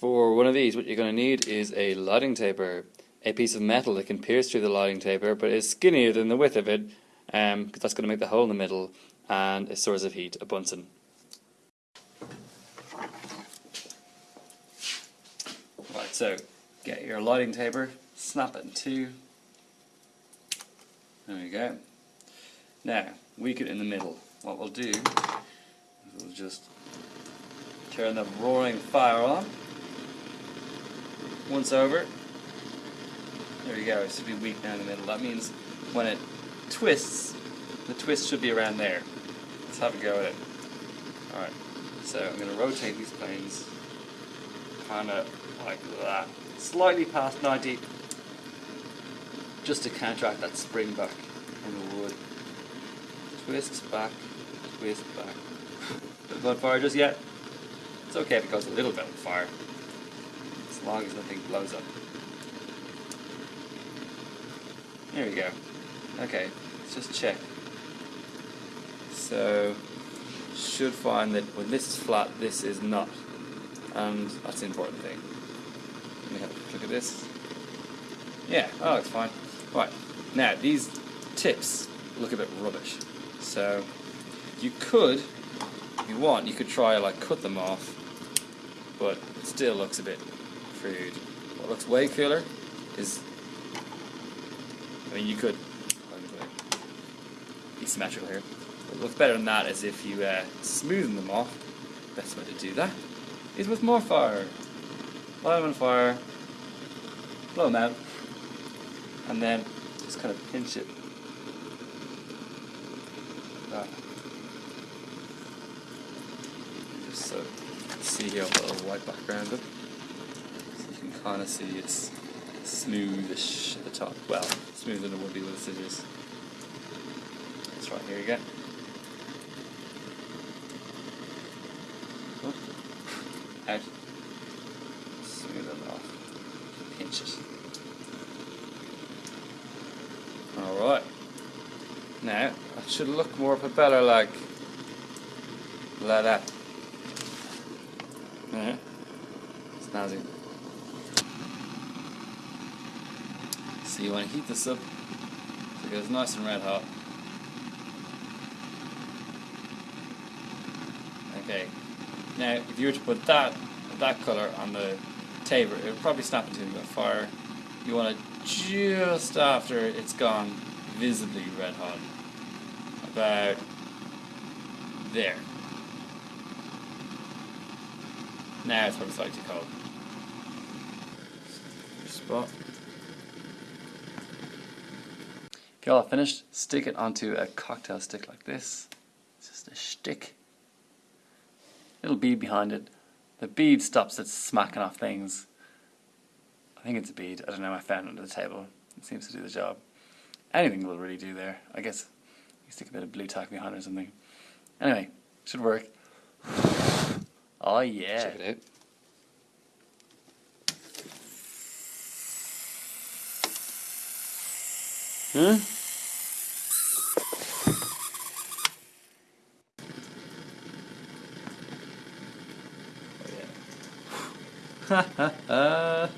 For one of these, what you're going to need is a lighting taper, a piece of metal that can pierce through the lighting taper, but is skinnier than the width of it, because um, that's going to make the hole in the middle, and a source of heat, a Bunsen. Right, so get your lighting taper, snap it in two. There we go. Now, weak it in the middle. What we'll do is we'll just turn the roaring fire on. Once over. There we go, it should be weak down in the middle. That means when it twists, the twist should be around there. Let's have a go at it. Alright, so I'm going to rotate these planes kind of like that. Slightly past 90, just to counteract that spring back in the wood. Twist back, twist back. Don't on fire just yet. It's okay if it goes a little bit on fire, long as nothing blows up. There we go. Okay, let's just check. So, should find that when this is flat, this is not. And that's the important thing. Let me have a look at this. Yeah, oh, it's fine. Right, now these tips look a bit rubbish. So, you could, if you want, you could try like cut them off, but it still looks a bit What looks way cooler is, I mean, you could be symmetrical here. What looks better than that is if you uh, smoothen them off. Best way to do that is with more fire. Light them on fire, blow them out, and then just kind of pinch it. Just so see here, I'll a little white background up. Of see it's smoothish at the top. Well, smoother than it would be with scissors. That's right, here you go. out, smooth it off, pinch it. Alright, now that should look more propeller like, like that. Yeah, snazzy. So you want to heat this up so it goes nice and red hot. Okay, now, if you were to put that that colour on the taper, it would probably snap into a fire. You want it just after it's gone visibly red hot. About there. Now it's probably slightly cold. Spot. You're all finished, stick it onto a cocktail stick like this. It's just a stick little bead behind it. The bead stops it smacking off things. I think it's a bead. I don't know. I found it under the table. It seems to do the job. Anything will really do there. I guess you stick a bit of Blu Tack behind or something. Anyway, should work. Oh yeah. Check it out. 嗯？哈哈哈